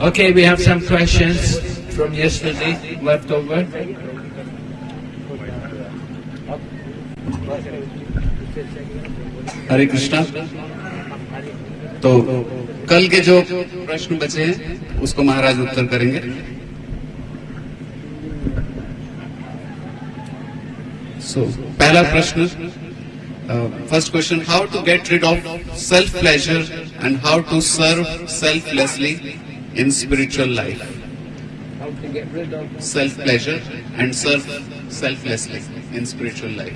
Okay, we have some questions from yesterday left over. हरे कृष्णा तो कल के जो प्रश्न बचे हैं उसको महाराज उत्तर करेंगे सो पहला प्रश्न first question how to get rid of self pleasure and how to serve selflessly in spiritual life self pleasure and serve selflessly in spiritual life.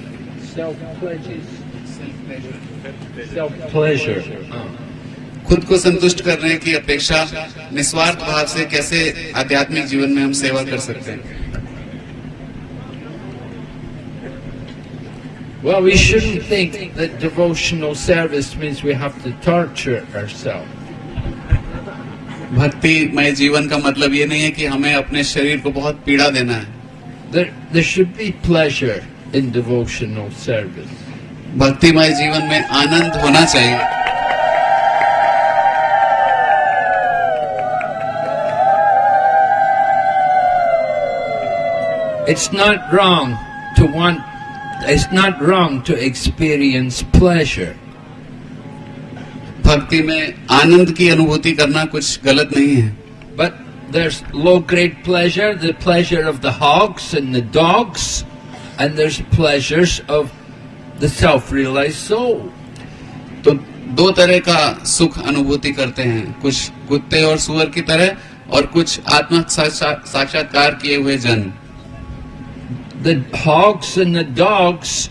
खुद को संतुष्ट करने की अपेक्षा निस्वार्थ भाव से कैसे आध्यात्मिक जीवन में हम सेवा कर सकते हैं? Well, we shouldn't think that devotional service means we have to torture ourselves. भक्तिमय जीवन का मतलब ये नहीं है कि हमें अपने शरीर को बहुत पीड़ा देना है There, there should be pleasure in devotional service. भक्तिमय जीवन में आनंद होना चाहिए It's not wrong to want, it's not wrong to experience pleasure. भक्ति में आनंद की अनुभूति करना कुछ गलत नहीं है But there's low grade pleasure, the pleasure of the hogs and the dogs, and there's pleasures of the self realized soul. तो दो तरह का सुख अनुभूति करते हैं कुछ कुत्ते और सुअर की तरह और कुछ आत्मा साक्षात्कार किए हुए जन The hogs and the dogs,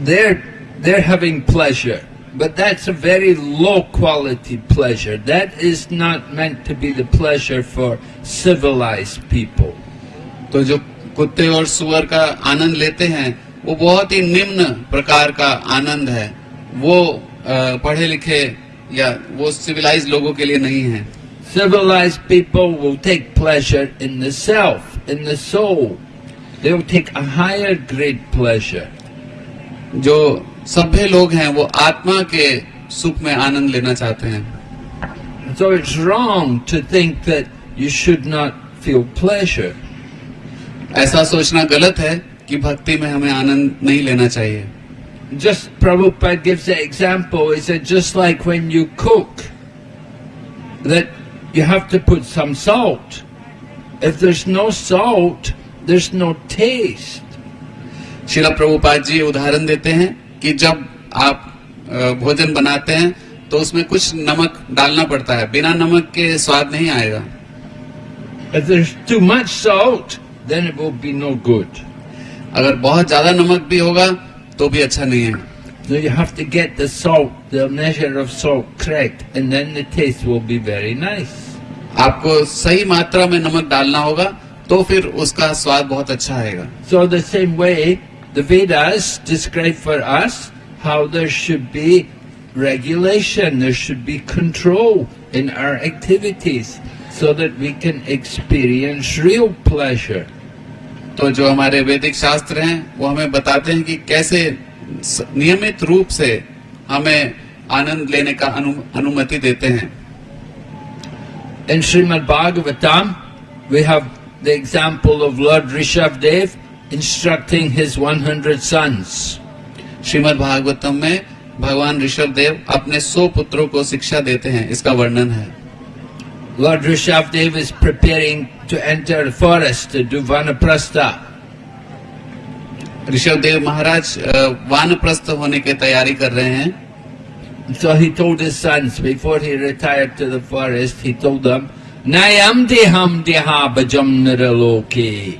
they're, they're having pleasure, but that's a very low quality pleasure. That is not meant to be the pleasure for civilized people. तो जो कुत्ते और सुअर का आनंद लेते हैं वो बहुत ही निम्न प्रकार का आनंद है वो अ, पढ़े लिखे या वो सिविलाइज लोगों के लिए नहीं है Civilized people will take pleasure in the self, in the soul. they will take a higher grade pleasure. जो सभ्य लोग हैं वो आत्मा के सुख में आनंद लेना चाहते हैं So it's wrong to think that you should not feel pleasure. ऐसा सोचना गलत है कि भक्ति में हमें आनंद नहीं लेना चाहिए just Prabhupada gives example is at just like when you cook that you have to put some salt if there salt there's no taste. शिला प्रभुपाद जी उदाहरण देते हैं कि जब आप अ, भोजन बनाते हैं तो उसमें कुछ नमक डालना पड़ता है बिना नमक के स्वाद नहीं आएगा If there's too much salt, then it will be no good. अगर बहुत ज़्यादा नमक भी होगा तो भी अच्छा नहीं है So you have to get the salt, the measure of salt correct, and then the taste will be very nice. आपको सही मात्रा में नमक डालना होगा तो फिर उसका स्वाद बहुत अच्छा आएगा। So the same way the Vedas describe for us how there should be regulation there should be control in our activities so that we can experience real pleasure तो जो हमारे वैदिक शास्त्र हैं वो हमें बताते हैं कि कैसे नियमित रूप से हमें आनंद लेने का अनु, अनुमति देते हैं। In Srimad Bhagavatam we have the example of Lord Rishabdev instructing his 100 sons. Srimad Bhagavatam में भगवान ऋषभ देव अपने सौ पुत्रों को शिक्षा देते हैं इसका वर्णन है Lord Rishabdev is preparing to enter the forest to do Vanaprastha. Rishabh Dev महाराज अ, वानप्रस्थ होने की तैयारी कर रहे हैं So he told his sons before he retired to the forest, he told them, Nayam deham deha bhajam niraloke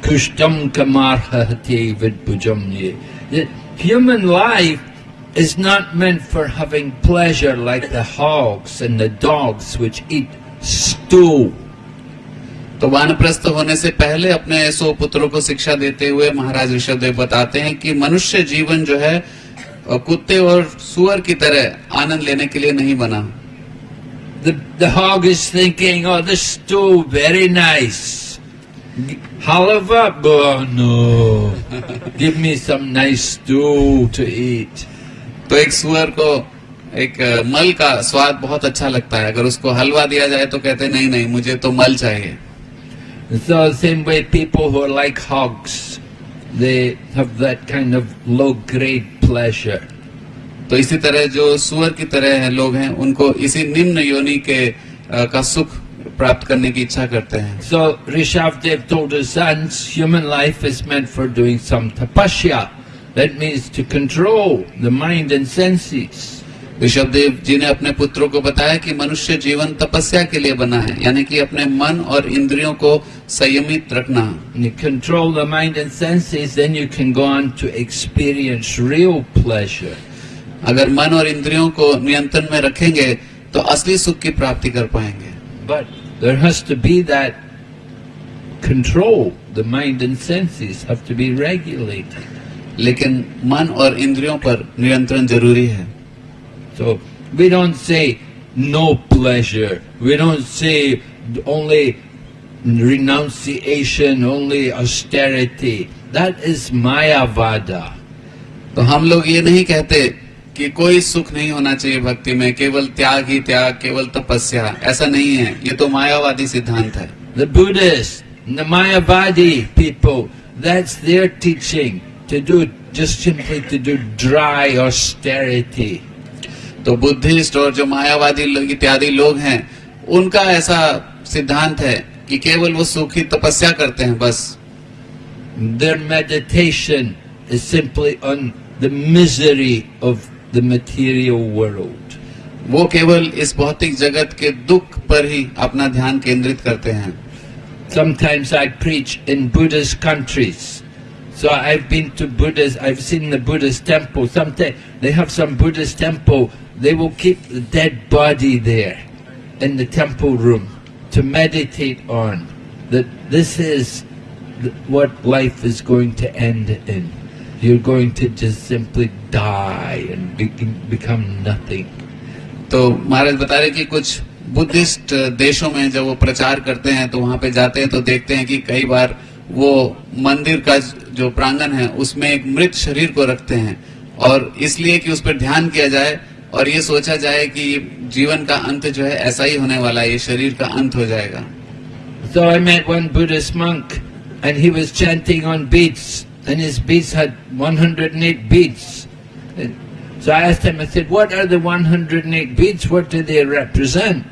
kushtam kamarhate vidbhujamye. The human life is not meant for having pleasure like the hogs and the dogs which eat stool. तो वानप्रस्थ होने से पहले अपने सौ पुत्रों को शिक्षा देते हुए महाराज ऋषभ देव बताते हैं कि मनुष्य जीवन जो है अ, कुत्ते और सुअर की तरह आनंद लेने के लिए नहीं बना The, the hog is thinking, oh, this stool, very nice. Halava? Oh no. Give me some nice stew to eat. तो एक सुअर को एक मल का स्वाद बहुत अच्छा लगता है अगर उसको हलवा दिया जाए तो कहते हैं, नहीं नहीं मुझे तो मल चाहिए So same way people who are like hogs, they have that kind of low grade pleasure. तो इसी तरह जो सुअर की तरह है लोग हैं उनको इसी निम्न योनि के का सुख प्राप्त करने की इच्छा करते हैं। So Rishabh Dev human life is meant for doing some tapasya that means to control the mind and senses Rishabh Dev ji ने अपने पुत्रों को बताया कि मनुष्य जीवन तपस्या के लिए बना है यानी कि अपने मन और इंद्रियों को संयमित रखना you control the mind and senses then you can go on to experience real pleasure अगर मन और इंद्रियों को नियंत्रण में रखेंगे तो असली सुख की प्राप्ति कर पाएँगे। But there to be that control the mind and senses have to be regulated लेकिन मन और इंद्रियों पर नियंत्रण ज़रूरी है। तो we don't say no pleasure we don't say only renunciation only austerity that is Mayavada तो हम लोग ये नहीं कहते कि कोई सुख नहीं होना चाहिए भक्ति में केवल त्याग ही त्याग केवल तपस्या। ऐसा नहीं है। ये तो मायावादी सिद्धांत है। The Buddhist the Mayavadi people that's their teaching to do just simply to do dry और स्टेरिटी तो बुद्धिस्ट और जो मायावादी इत्यादि लोग हैं उनका ऐसा सिद्धांत है कि केवल वो सुख ही तपस्या करते हैं बस। Their meditation is simply on The misery of the material world. वो केवल इस भौतिक जगत के दुख पर ही अपना ध्यान केंद्रित करते हैं Sometimes I preach in Buddhist countries. So I've been to Buddhist, I've seen the Buddhist temple. Sometimes they have some Buddhist temple, they will keep the dead body there in the temple room to meditate on. That this is th- what life is going to end in. You're going to just simply die and be- become nothing. तो महाराज बता रहे कि कुछ Buddhist देशों में जब वो प्रचार करते हैं तो वहाँ पे जाते हैं तो देखते हैं कि कई बार वो मंदिर का जो प्रांगण है उसमें एक मृत शरीर को रखते हैं। और इसलिए कि उस पर ध्यान किया जाए और ये सोचा जाए कि जीवन का अंत जो है ऐसा ही होने वाला है ये शरीर का अंत हो जाएगा। So I met one Buddhist monk and he was chanting on beads and his beads had 108 beads. So I asked him, I said, what are the 108 beads? What do they represent?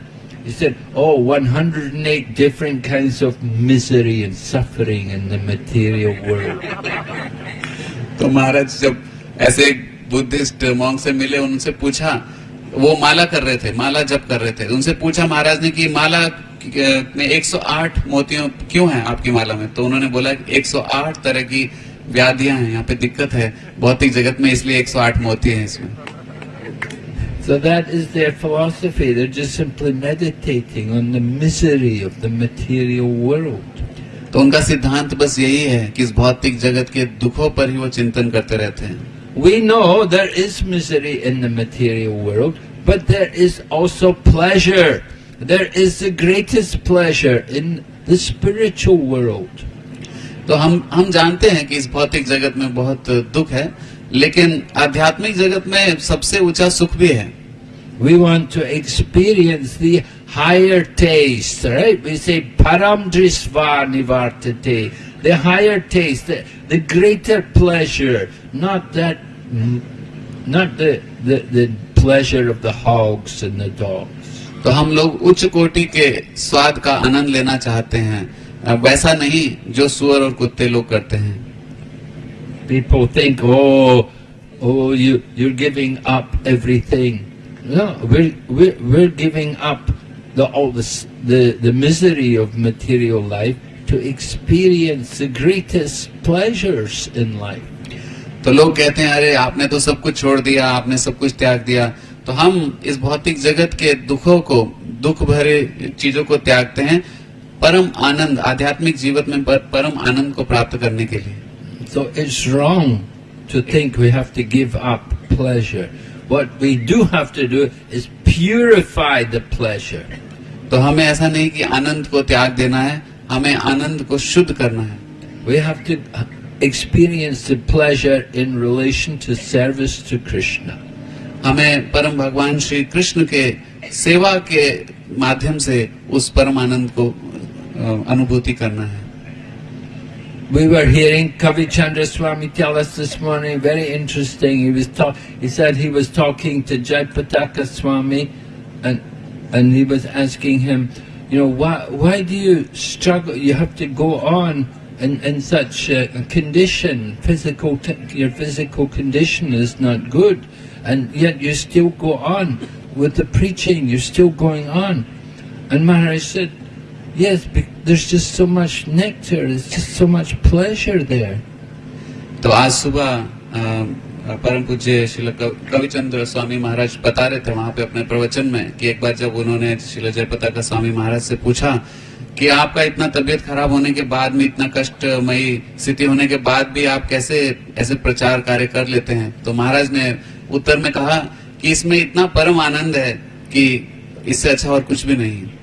He said, oh, 108 different kinds of misery and suffering in the material world. तो महाराज जब ऐसे Buddhist मॉन्ग से मिले उनसे पूछा वो माला कर रहे थे माला जप कर रहे थे उनसे पूछा महाराज ने कि माला में 108 मोतियों क्यों है आपकी माला में तो उन्होंने बोला 108 तरह की व्याधियाँ हैं यहाँ पे दिक्कत है भौतिक जगत में इसलिए 108 मोती हैं इसमें So that is their philosophy. They're just simply meditating on the misery of the material world. तो उनका सिद्धांत बस यही है कि इस भौतिक जगत के दुखों पर ही वो चिंतन करते रहते हैं We know there is misery in the material world, but there is also pleasure. There is the greatest pleasure in the spiritual world. तो हम हम जानते हैं कि इस भौतिक जगत में बहुत दुख है लेकिन आध्यात्मिक जगत में सबसे ऊँचा सुख भी है We want to experience the higher taste, right? We say param drisva nivartate, the higher taste, the, the greater pleasure, not that, not the, the, the pleasure of the hogs and the dogs. तो हम लोग उच्च कोटि के स्वाद का आनंद लेना चाहते हैं अ, वैसा नहीं जो सुअर और कुत्ते लोग करते हैं People think, oh, oh, you you're giving up everything. No, we're we're, we're giving up the all this the the misery of material life to experience the greatest pleasures in life. तो लोग कहते हैं अरे आपने तो सब कुछ छोड़ दिया आपने सब कुछ त्याग दिया तो हम इस भौतिक जगत के दुखों को दुख भरे चीज़ों को त्यागते हैं परम आनंद आध्यात्मिक जीवन में पर, परम आनंद को प्राप्त करने के लिए। So it's wrong to think we have to give up pleasure what we do have to do is purify the pleasure तो हमें ऐसा नहीं कि आनंद को त्याग देना है हमें आनंद को शुद्ध करना है। We have to experience the pleasure in relation to service to Krishna हमें परम भगवान श्री कृष्ण के सेवा के माध्यम से उस परम आनंद को अनुभूति करना है We were hearing Kavi Chandra Swami tell us this morning, very interesting. He was talk, he said he was talking to Jayapataka Swami and and he was asking him, you know, why why do you struggle? You have to go on in, in such a condition. Physical t- your physical condition is not good, and yet you still go on with the preaching. You're still going on. And Maharaj said, Yes, there's just so much nectar, there's just so much pleasure there. तो आज सुबह परम पूज्य शिल कविचंद्र स्वामी महाराज बता रहे थे वहाँ पे अपने प्रवचन में कि एक बार जब उन्होंने शिल जयपता का स्वामी महाराज से पूछा कि आपका इतना तबीयत खराब होने के बाद में इतना कष्टमयी स्थिति होने के बाद भी आप कैसे ऐसे प्रचार कार्य कर लेते हैं तो महाराज ने उत्तर में कहा कि इसमें इतना परम आनंद है कि इससे अच्छा और कुछ भी नहीं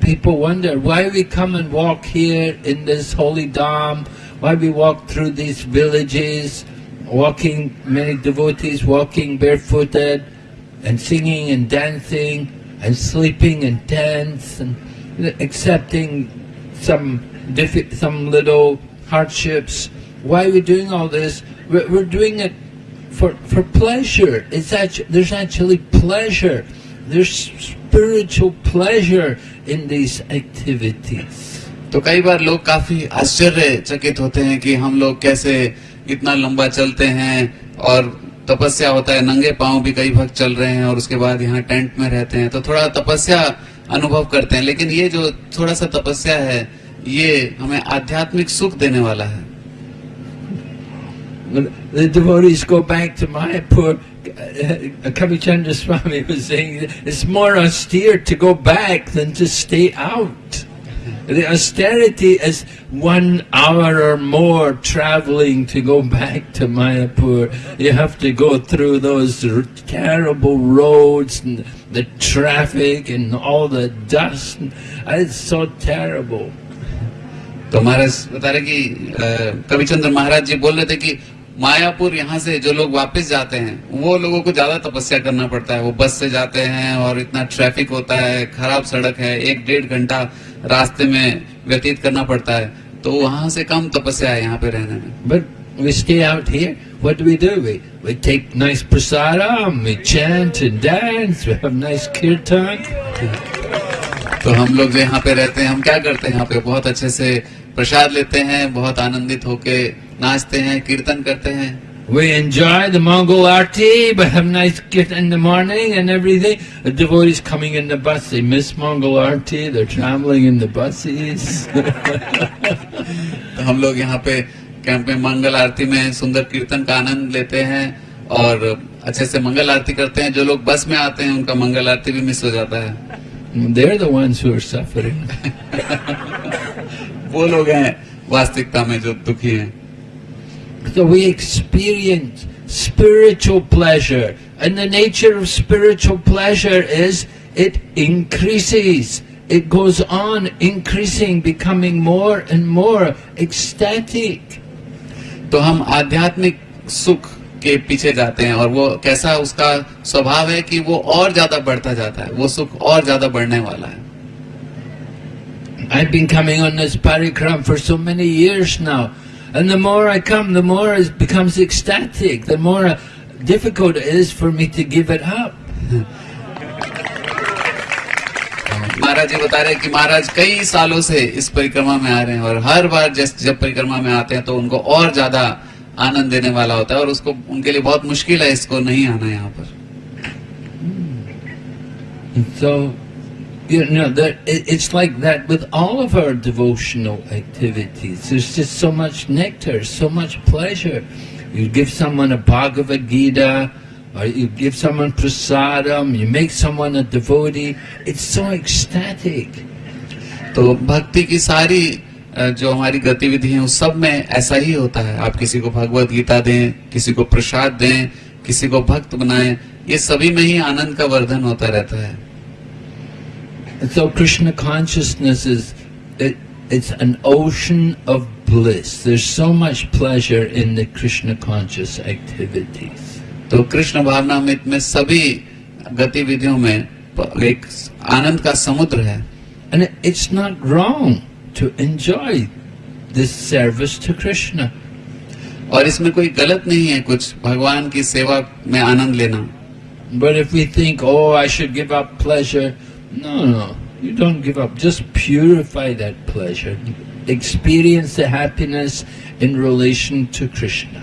people wonder why we come and walk here in this holy dham, why we walk through these villages, walking, many devotees walking barefooted and singing and dancing and sleeping in tents and accepting some some little hardships. Why are we doing all this? We're, we're doing it for for pleasure. It's actually, there's actually pleasure. There's spiritual pleasure in these activities. तो कई बार लोग काफ़ी आश्चर्यचकित होते हैं कि हम लोग कैसे इतना लंबा चलते हैं और तपस्या होता है नंगे पाँव भी कई भक्त चल रहे हैं और उसके बाद यहाँ टेंट में रहते हैं तो थोड़ा तपस्या अनुभव करते हैं लेकिन ये जो थोड़ा सा तपस्या है ये हमें आध्यात्मिक सुख देने वाला है The devotees go back to Mayapur. uh, Kavichandra Swami was saying it's more austere to go back than to stay out. The austerity is one hour or more traveling to go back to Mayapur. You have to go through those r- terrible roads and the traffic and all the dust. It's so terrible. तो महाराज बता रहे कि अ, कविचंद्र महाराज जी बोल रहे थे कि मायापुर यहाँ से जो लोग वापस जाते हैं वो लोगों को ज़्यादा तपस्या करना पड़ता है वो बस से जाते हैं और इतना ट्रैफ़िक होता है खराब सड़क है एक डेढ़ घंटा रास्ते में व्यतीत करना पड़ता है तो वहाँ से कम तपस्या है यहाँ पे रहने में But we stay out here. What do we do? We we take nice prasadam, we chant and dance, we have nice kirtan. तो हम लोग जो यहाँ पे रहते हैं हम क्या करते हैं यहाँ पे बहुत अच्छे से प्रसाद लेते हैं बहुत आनंदित होके नाचते हैं कीर्तन करते हैं We enjoy the Mongol arti, we have nice kirtan in the morning and everything. The devotees coming in the bus, they miss Mongol arti, they're traveling in the buses. तो हम लोग यहाँ पे कैंप में मंगल आरती में सुंदर कीर्तन का आनंद लेते हैं और अच्छे से मंगल आरती करते हैं जो लोग बस में आते हैं उनका मंगल आरती भी मिस हो जाता है they're the ones who are suffering. वो लोग हैं वास्तविकता में जो दुखी हैं So we experience spiritual pleasure. And the nature of spiritual pleasure is it increases. It goes on increasing, becoming more and more ecstatic. तो हम आध्यात्मिक सुख के पीछे जाते हैं और वो कैसा उसका स्वभाव है कि वो और ज्यादा बढ़ता जाता है वो सुख और ज्यादा बढ़ने वाला है I've been coming on this parikram for so many years now. And the more I come, the more it becomes ecstatic, the more difficult it is for me to give it up. महाराज जी बता रहे हैं कि महाराज कई सालों से इस परिक्रमा में आ रहे हैं और हर बार जब जब परिक्रमा में आते हैं तो उनको और ज़्यादा आनंद देने वाला होता है और उसको उनके लिए बहुत मुश्किल है इसको नहीं आना यहाँ पर And so, you know, that it, it's like that with all of our devotional activities. There's just so much nectar, so much pleasure. You give someone a Bhagavad Gita, or you give someone prasadam, you make someone a devotee. It's so ecstatic. तो भक्ति की सारी अ, जो हमारी गतिविधि है उस सब में ऐसा ही होता है आप किसी को भगवत गीता दें किसी को प्रसाद दें किसी को भक्त बनाएँ ये सभी में ही आनंद का वर्धन होता रहता है so Krishna consciousness is, it, it's an ocean of bliss. There's so much pleasure in the Krishna conscious activities. तो कृष्ण भावनामृत में सभी गतिविधियों में प- एक आनंद का समुद्र है And it- it's not wrong to enjoy this service to Krishna. और इसमें कोई गलत नहीं है कुछ भगवान की सेवा में आनंद लेना But if we think, oh, I should give up pleasure, no, no, you don't give up. Just purify that pleasure. Experience the happiness in relation to Krishna.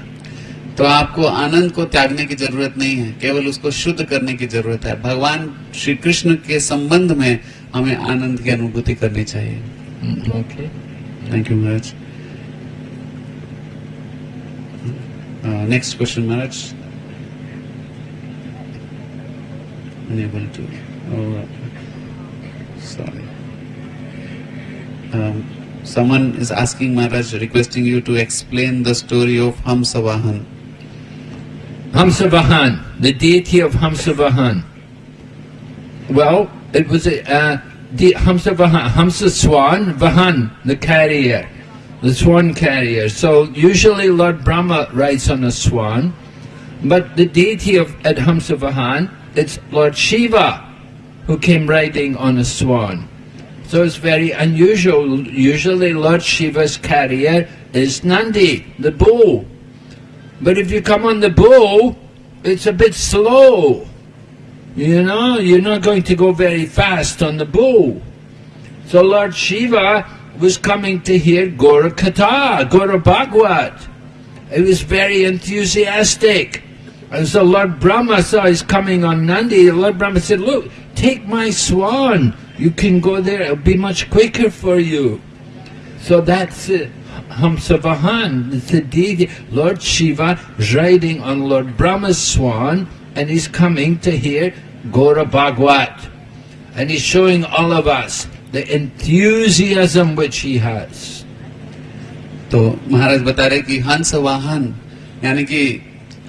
तो आपको आनंद को त्यागने की ज़रूरत नहीं है केवल उसको शुद्ध करने की ज़रूरत है भगवान श्री कृष्ण के संबंध में हमें आनंद की अनुभूति करनी चाहिए Mm, Okay. Thank you Maharaj next question Maharaj to oh, sorry um, someone is asking maharaj requesting you to explain the story of hamsavahan Hamsavahan, the deity of Hamsavahan. Well, it was a uh, de- Hamsavahan, Hamsa swan, Vahan, the carrier, the swan carrier. So usually Lord Brahma rides on a swan, but the deity of at Hamsavahan, it's Lord Shiva who came riding on a swan. So it's very unusual. Usually Lord Shiva's carrier is Nandi, the bull. But if you come on the bull, it's a bit slow. You know, you're not going to go very fast on the bull. So Lord Shiva was coming to hear Gora Katha, Gora Bhagwat. He was very enthusiastic. And so Lord Brahma saw he's coming on Nandi. Lord Brahma said, Look, take my swan. You can go there, it'll be much quicker for you. So that's it. Hamsavahan, it's the deity. Lord Shiva is riding on Lord Brahma's swan and he's coming to hear Gora Bhagwat. And he's showing all of us the enthusiasm which he has. तो महाराज बता रहे कि हंस वाहन यानी कि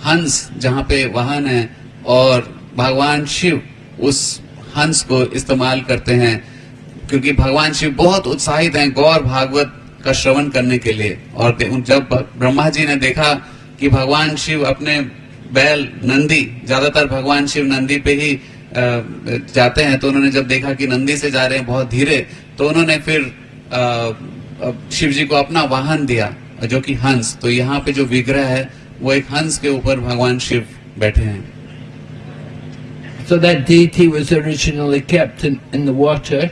हंस जहाँ पे वाहन है और भगवान शिव उस हंस को इस्तेमाल करते हैं, क्योंकि भगवान शिव बहुत उत्साहित हैं गौर भागवत का श्रवण करने के लिए। और जब ब्रह्मा जी ने देखा कि भगवान शिव अपने बैल नंदी, ज़्यादातर भगवान शिव नंदी पे ही जाते हैं तो उन्होंने जब देखा कि नंदी से जा रहे हैं बहुत धीरे तो उन्होंने फिर शिव जी को अपना वाहन दिया, जो कि हंस। तो यहाँ पे जो विग्रह है वो एक हंस के ऊपर भगवान शिव बैठे हैं So that deity was originally kept in, in the water,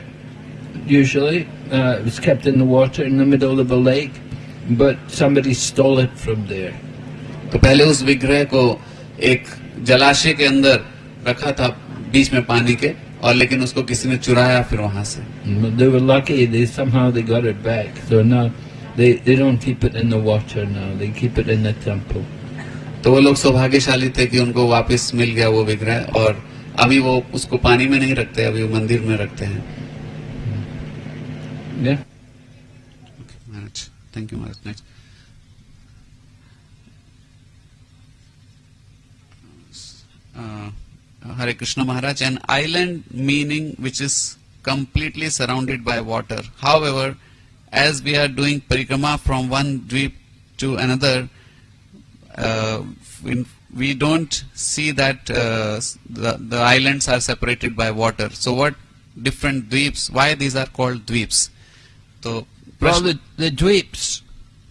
usually. Uh, it was kept in the water in the middle of a lake, but somebody stole it from there. तो पहले उस विग्रह को एक जलाशय के अंदर रखा था बीच में पानी के और लेकिन उसको किसी ने चुराया फिर वहाँ से They were lucky, they somehow they got it back. So now they, they don't keep it in the water now, they keep it in the temple. तो वो लोग सौभाग्यशाली थे कि उनको वापस मिल गया वो विग्रह और अभी वो उसको पानी में नहीं रखते अभी वो मंदिर में रखते हैं। Thank you Maharaj uh, Hare Krishna Maharaj an island meaning which is completely surrounded by water however as we are doing parikrama from one dvipa to another in, we don't see that uh, the, the islands are separated by water. So what different dweeps, why these are called dweeps? तो Well, the, the dweeps.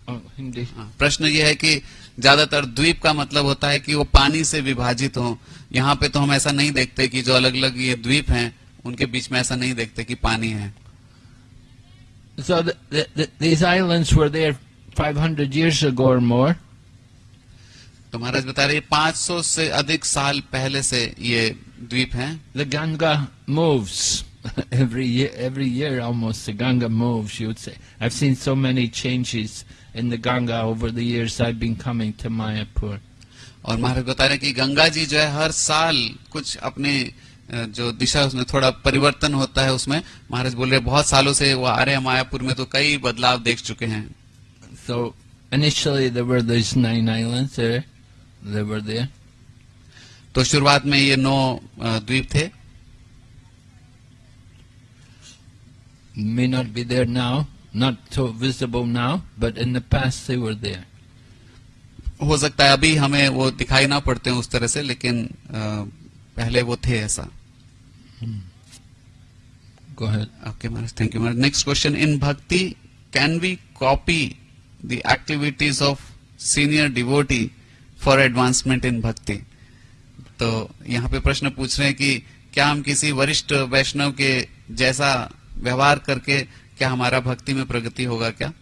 Oh, Hindi. हाँ, प्रश्न ये है कि ज़्यादातर द्वीप का मतलब होता है कि वो पानी से विभाजित हो यहाँ पे तो हम ऐसा नहीं देखते कि जो अलग अलग ये द्वीप हैं उनके बीच में ऐसा नहीं देखते कि पानी है So the, the, the, these islands were there 500 years ago or more. तो महाराज बता रहे 500 से अधिक साल पहले से ये द्वीप हैं The Ganga moves every year. Every year, almost the Ganga moves. You would say. I've seen so many changes in the Ganga over the years I've been coming to Mayapur. और महाराज बता रहे हैं कि गंगा जी जो है हर साल कुछ अपने अ, जो दिशा उसमें थोड़ा परिवर्तन होता है उसमें महाराज बोल रहे हैं, बहुत सालों से वो आ रहे हैं मायापुर में तो कई बदलाव देख चुके हैं So initially there were these nine islands there. तो शुरुआत में ये नौ द्वीप थे। May not be there now not so but in the हो सकता है अभी हमें वो दिखाई ना पड़ते हैं उस तरह से लेकिन आ, पहले वो थे ऐसा। Okay thank you next question in bhakti can we copy the activities of senior devotee for advancement in bhakti तो यहाँ पे प्रश्न पूछ रहे हैं कि क्या हम किसी वरिष्ठ वैष्णव के जैसा व्यवहार करके क्या हमारा भक्ति में प्रगति होगा क्या?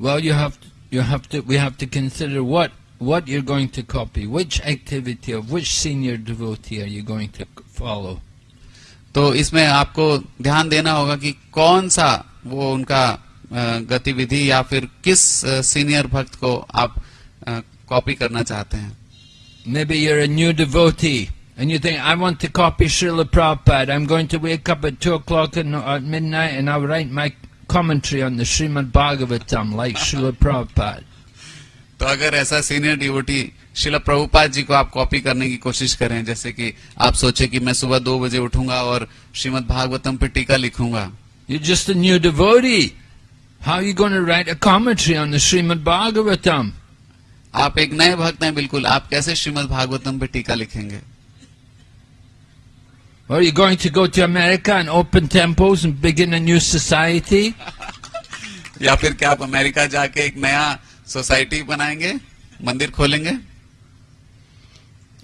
Well you have you have to we have to consider what what you are going to copy which activity of which senior devotee are you going to follow तो इसमें आपको ध्यान देना होगा कि कौन सा वो उनका गतिविधि या फिर किस सीनियर भक्त को आप कॉपी करना चाहते हैं Maybe you're a new devotee and you think, I want to copy Srila Prabhupada. I'm going to wake up at 2 o'clock at midnight and I'll write my commentary on the Srimad Bhagavatam like Srila Prabhupada. तो अगर ऐसा senior devotee शिला प्रभुपाद जी को आप copy करने की कोशिश करें जैसे कि आप सोचे कि मैं सुबह दो बजे उठूँगा और श्रीमद् भागवतम पे टीका लिखूँगा You're just a new devotee. How are you going to write a commentary on the Srimad Bhagavatam? आप एक नए भक्त हैं बिल्कुल आप कैसे श्रीमद् भागवतम पे टीका लिखेंगे Or are you going to go to America and open temples and begin a new society? या फिर क्या आप अमेरिका जाके एक नया सोसाइटी बनाएँगे मंदिर खोलेंगे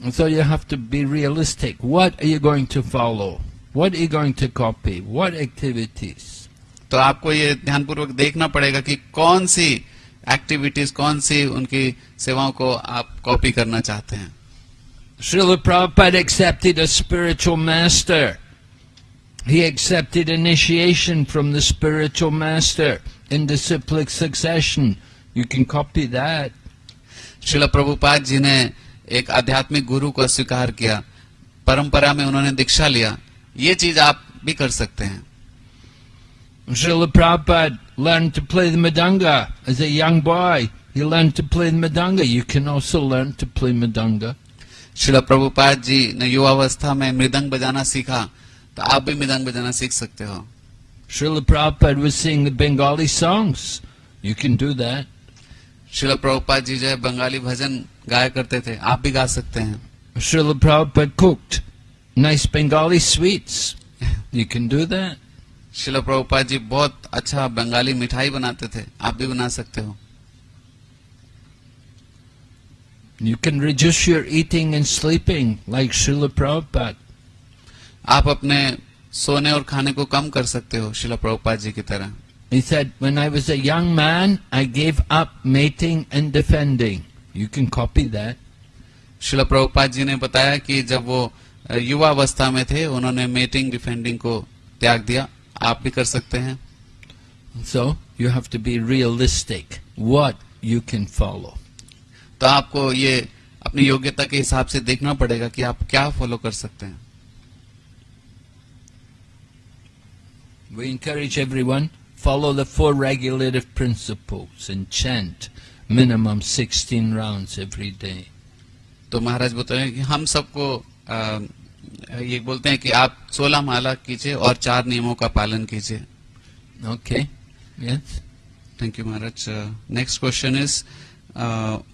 And so you have to be realistic. What are you going to follow? What are you going to copy? What activities? तो आपको ये ध्यानपूर्वक देखना पड़ेगा कि कौन सी एक्टिविटीज़ कौन सी उनकी सेवाओं को आप कॉपी करना चाहते हैं Srila Prabhupada accepted a spiritual master. He accepted initiation from the spiritual master in disciplic succession. You can copy that. शिला प्रभुपाद जी ने एक आध्यात्मिक गुरु को स्वीकार किया परंपरा में उन्होंने दीक्षा लिया ये चीज़ आप भी कर सकते हैं Srila Prabhupada learned to play the madanga as a young boy. He learned to play the madanga. You can also learn to play madanga. शिला प्रभुपाद जी ने युवावस्था में मृदंग बजाना सीखा तो आप भी मृदंग बजाना सीख सकते हो Srila Prabhupada was singing the Bengali songs. You can do that. शिला प्रभुपाद जी जो है बंगाली भजन गाया करते थे आप भी गा सकते हैं Srila Prabhupada cooked nice Bengali sweets. You can do that. शिला प्रभुपाद जी बहुत अच्छा बंगाली मिठाई बनाते थे आप भी बना सकते हो You can reduce your eating and sleeping like Srila Prabhupada. आप अपने सोने और खाने को कम कर सकते हो शिला प्रभुपाद जी की तरह He said, When I was a young man, I gave up mating and defending. You can copy that. शिला प्रभुपाद जी ने बताया कि जब वो अ, युवा अवस्था में थे उन्होंने मेटिंग डिफेंडिंग को त्याग दिया आप भी कर सकते हैं। So you have to be realistic what you can follow तो आपको ये अपनी योग्यता के हिसाब से देखना पड़ेगा कि आप क्या फॉलो कर सकते हैं। We encourage everyone follow the four regulative principle in chant minimum sixteen round every day तो महाराज बोलते हैं कि हम सबको ये बोलते हैं कि आप सोलह माला कीजिए और चार नियमों का पालन कीजिए। Okay thank you Maharaj next question is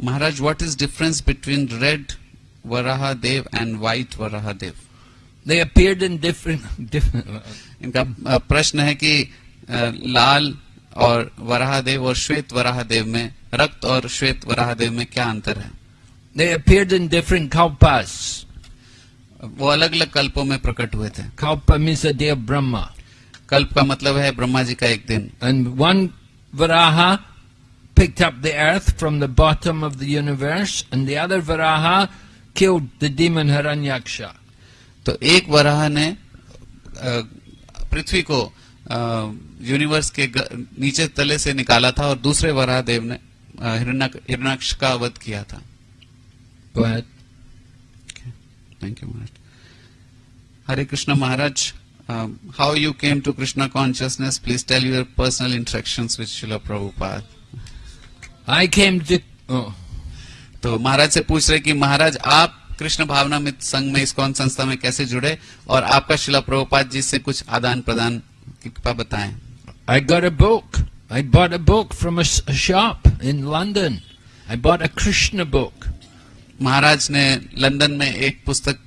Maharaj what is difference between red Varaha Dev and white Varaha Dev they appeared in different इनका uh, प्रश्न है कि uh, लाल और वराहा देव और श्वेत वराह देव में रक्त और श्वेत वराह देव में क्या अंतर है? They appeared in different compass वो अलग अलग कल्पों में प्रकट हुए थे Kalpa means a day of Brahma. कल्प का मतलब है ब्रह्मा जी का एक दिन And one Varaha picked up the earth from the bottom of the universe, and the other Varaha killed the demon Hiranyaksha. तो एक वराह ने अ, पृथ्वी को अ, यूनिवर्स के ग- नीचे तले से निकाला था और दूसरे वराह देव ने अ, हिरण्यक- हिरण्याक्ष का वध किया था Go ahead. Thank you Maharaj Hare Krishna Maharaj how you came to Krishna consciousness please tell your personal interaction with Srila Prabhupada आई केम तो महाराज से पूछ रहे कि महाराज आप कृष्ण भावना मित्र संघ में इस कौन संस्था में कैसे जुड़े? और आपका शिला प्रभुपाद जी से कुछ आदान प्रदान कृपा बताएँ। I got a book I bought a book from a shop in London I bought a Krishna book Maharaj ने लंदन में एक पुस्तक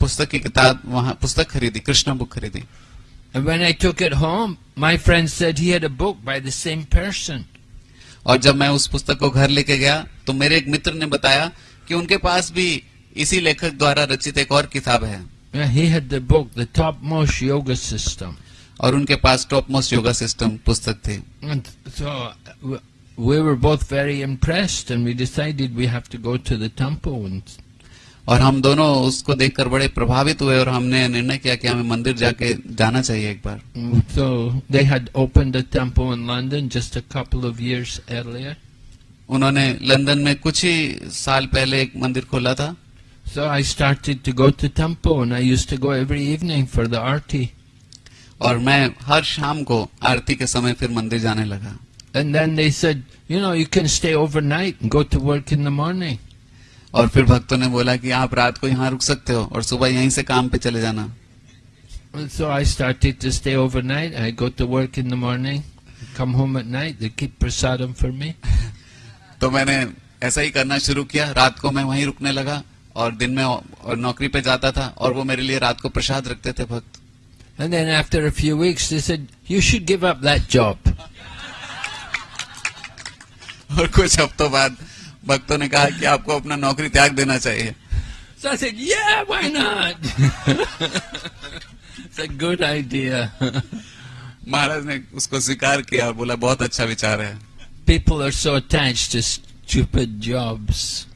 पुस्तक की किताब वहाँ पुस्तक खरीदी कृष्णा बुक खरीदी when I took it home, my friend said he had a book by the same person. और जब मैं उस पुस्तक को घर लेके गया तो मेरे एक मित्र ने बताया कि उनके पास भी इसी लेखक द्वारा रचित एक और किताब है he had the book, the topmost yoga system. और उनके पास टॉप मोस्ट योगा सिस्टम पुस्तक थी so we were both very impressed and we decided we have to go to the temple and और हम दोनों उसको देखकर बड़े प्रभावित हुए और हमने निर्णय किया कि हमें मंदिर जाके जाना चाहिए एक बार। तो they had opened a temple in London just a couple of years earlier उन्होंने लंदन में कुछ ही साल पहले एक मंदिर खोला था। So I started to go to temple and I used to go every evening for the aarti और मैं हर शाम को आरती के समय फिर मंदिर जाने लगा। And then they said, you know, you can stay overnight and go to work in the morning. और फिर भक्तों ने बोला कि आप रात को यहाँ रुक सकते हो और सुबह यहीं से काम पे चले जाना so I started to stay overnight. I go to work in the morning, come home at night. They keep prasadam for me. तो मैंने ऐसा ही करना शुरू किया रात को मैं वहीं रुकने लगा और दिन में और नौकरी पे जाता था और वो मेरे लिए रात को प्रसाद रखते थे भक्त And then after a few weeks, they said, you should give up that job. और कुछ हफ्तों बाद भक्तों ने कहा कि आपको अपना नौकरी त्याग देना चाहिए। सर से ये why not it's a good idea Maharaj ने उसको स्वीकार किया और बोला बहुत अच्छा विचार है। People are so attach to stupid jobs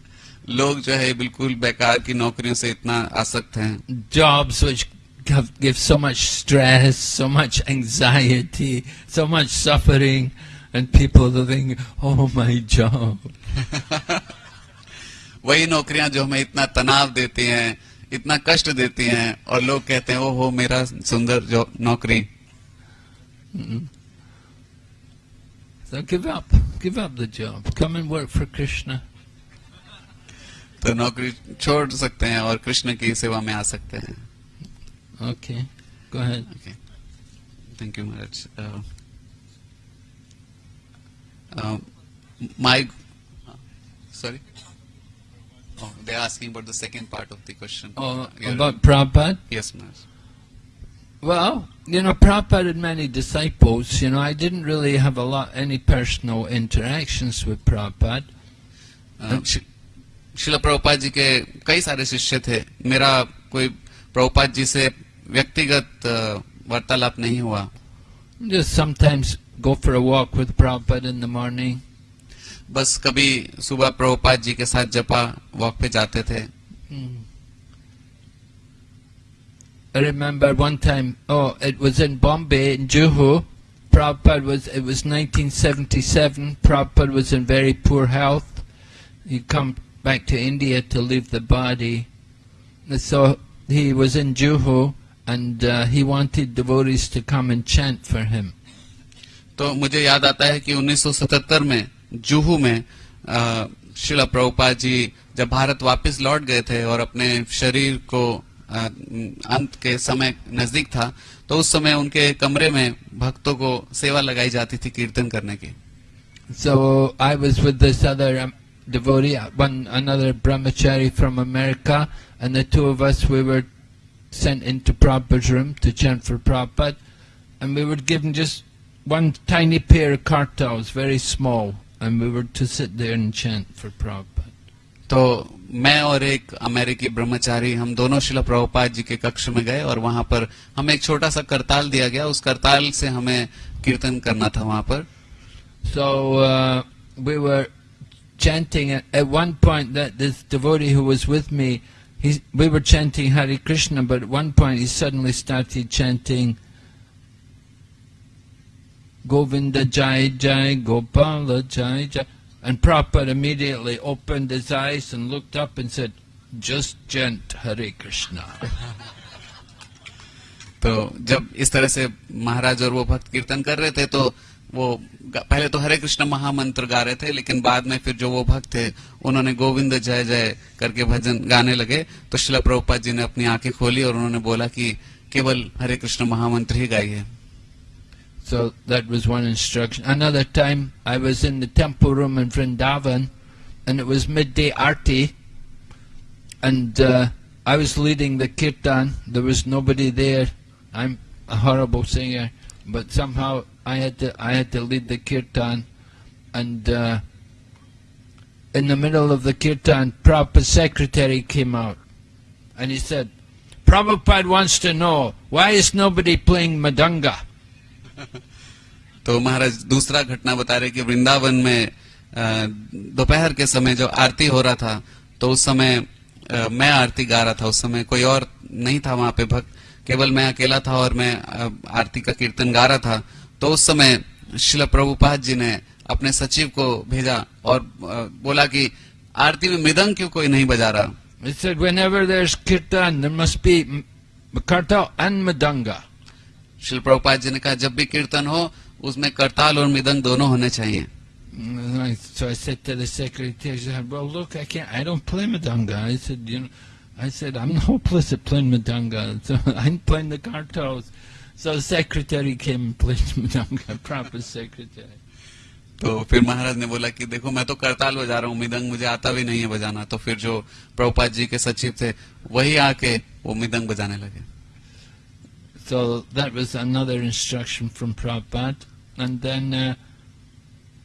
लोग जो है बिल्कुल बेकार की नौकरियों से इतना आसक्त हैं। Jobs which give so much stress so much anxiety so much suffering and people living oh my job. वही नौकरियाँ जो हमें इतना तनाव देती हैं इतना कष्ट देती हैं और लोग कहते हैं ओ हो मेरा सुंदर जो नौकरी. Job come in work for Krishna तो नौकरी छोड़ सकते हैं और कृष्ण की सेवा में आ सकते हैं। Okay thank you Maharaj um, my, uh, sorry. Oh, they're asking about the second part of the question. Oh, Yeah. about Prabhupada? Yes, Maharaj. Well, you know, Prabhupada had many disciples. You know, I didn't really have a lot, any personal interactions with Prabhupada. Uh, शि- शिला प्रभुपाद जी के कई सारे शिष्य थे मेरा कोई प्रभुपाद जी से व्यक्तिगत uh, वार्तालाप नहीं हुआ Just sometimes go for a walk with Prabhupada in the morning. बस कभी सुबह प्रभुपाद जी के साथ जपा वॉक पे जाते थे Hmm. I remember one time, oh, it was in Bombay, in Juhu. Prabhupada was, it was 1977. Prabhupada was in very poor health. He'd come back to India to leave the body. And So he was in Juhu and uh, he wanted devotees to come and chant for him. तो मुझे याद आता है कि 1977 में जुहू में शिला प्रभुपाद जी जब भारत वापस लौट गए थे और अपने शरीर को अ, अंत के समय नज़दीक था तो उस समय उनके कमरे में भक्तों को सेवा लगाई जाती थी कीर्तन करने की So I was with this other um, devotee, uh, one another brahmachari from America, and the two of us we were sent into Prabhupada's room to chant for Prabhupada, and we were given just one tiny pair of kartals, very small, and we were to sit there and chant for Prabhupada. तो मैं और एक अमेरिकी ब्रह्मचारी हम दोनों शिला प्रभुपाद जी के कक्ष में गए और वहां पर हमें एक छोटा सा करताल दिया गया उस करताल से हमें कीर्तन करना था वहां पर So uh, we were chanting at, at one point that this devotee who was with me, he, we were chanting Hare Krishna, but at one point he suddenly started chanting Govinda Jai Jai Gopala Jai Jai. And Prabhupada immediately opened his eyes and looked up and said, just chant Hare Krishna. तो जब इस तरह से महाराज और वो भक्त कीर्तन कर रहे थे तो वो पहले तो हरे कृष्ण महामंत्र गा रहे थे लेकिन बाद में फिर जो वो भक्त थे उन्होंने गोविंद जय जय करके भजन गाने लगे तो शिला प्रभुपाद जी ने अपनी आँखें खोली और उन्होंने बोला कि केवल हरे कृष्ण महामंत्र ही गाइए So that was one instruction. Another time I was in the temple room in Vrindavan and it was midday arti and uh, I was leading the kirtan. There was nobody there. I'm a horrible singer, but somehow I had to I had to lead the kirtan and uh, in the middle of the kirtan, Prabhupada's secretary came out and he said, Prabhupada wants to know, why is nobody playing Madanga? तो महाराज दूसरा घटना बता रहे कि वृंदावन में दोपहर के समय जो आरती हो रहा था तो उस समय मैं आरती गा रहा था। उस समय कोई और नहीं था वहाँ पे भक्त। केवल मैं अकेला था और मैं आरती का कीर्तन गा रहा था। तो उस समय शिल प्रभुपाद जी ने अपने सचिव को भेजा और बोला कि आरती में मृदंग क्यों कोई नहीं बजा रहा? He said, there must be and. शिल प्रभुपाद जी ने कहा जब भी कीर्तन हो उसमें करताल और मृदंग दोनों होने चाहिए So I said to the secretary, I said, well, look, I can't, I don't play madanga. I said, you know, I said, I'm hopeless at playing madanga. So I'm playing the kartals. So the secretary came and played madanga, proper secretary. तो फिर महाराज ने बोला कि देखो मैं तो करताल बजा रहा हूँ मृदंग मुझे आता भी नहीं है बजाना तो फिर जो प्रभुपाद जी के सचिव थे वही आके वो मृदंग बजाने लगे So that was another instruction from Prabhupada. And then uh,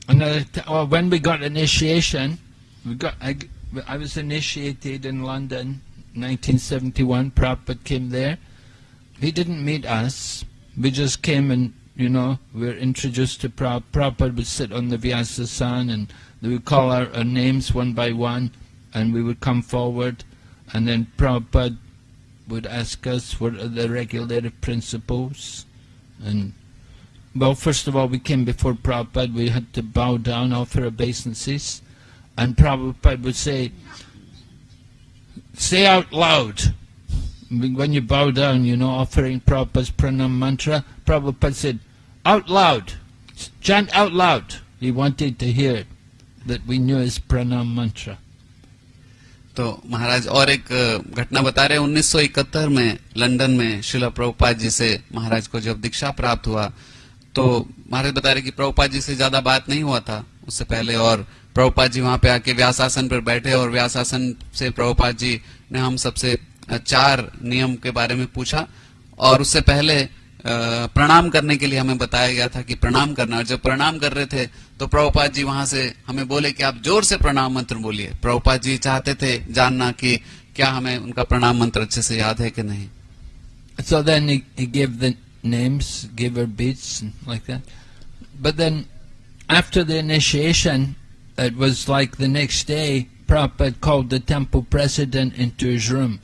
another, well, when we got initiation, we got I, I was initiated in London, 1971. Prabhupada came there. He didn't meet us. We just came and you know we were introduced to Prabhupada. Prabhupada would sit on the Vyasasan and they would call our, our names one by one, and we would come forward, and then Prabhupada would ask us what are the regulative principles. And, well, first of all, we came before Prabhupada, we had to bow down, offer obeisances, and Prabhupada would say, say out loud. When you bow down, you know, offering Prabhupada's pranam mantra, Prabhupada said, out loud, chant out loud. He wanted to hear that we knew his pranam mantra. तो महाराज और एक घटना बता रहे 1971 में London में शिला प्रभुपाद जी से महाराज को जब दीक्षा प्राप्त हुआ तो महाराज बता रहे कि प्रभुपाद जी से ज़्यादा बात नहीं हुआ था। उससे पहले और प्रभुपाद जी वहाँ पे आके व्यासासन पर बैठे और व्यासासन से प्रभुपाद जी ने हम सबसे चार नियम के बारे में पूछा। और उससे पहले प्रणाम करने के लिए हमें बताया गया था कि प्रणाम करना और जब प्रणाम कर रहे थे तो प्रभुपाद जी वहाँ से हमें बोले कि आप ज़ोर से प्रणाम मंत्र बोलिए प्रभुपाद जी चाहते थे जानना कि क्या हमें उनका प्रणाम मंत्र अच्छे से याद है कि नहीं So then he, he gave the names, gave her beads and like that. But then after the initiation, it was like the next day, Prabhupada called the temple president into his room.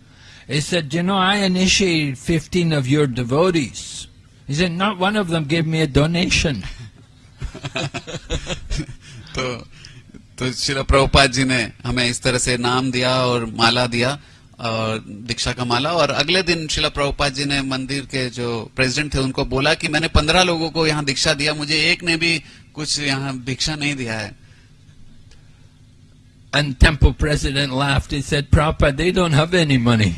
He said, you know, I initiated 15 of your devotees. He said, not one of them gave me a donation. तो तो शिला प्रभुपाद जी ने हमें इस तरह से नाम दिया और माला दिया और दीक्षा का माला और अगले दिन शिला प्रभुपाद जी ने मंदिर के जो प्रेसिडेंट थे उनको बोला कि मैंने पंद्रह लोगों को यहाँ दीक्षा दिया मुझे एक ने भी कुछ यहाँ भिक्षा नहीं दिया है And temple president laughed. He said, Prabhupada, they don't have any money.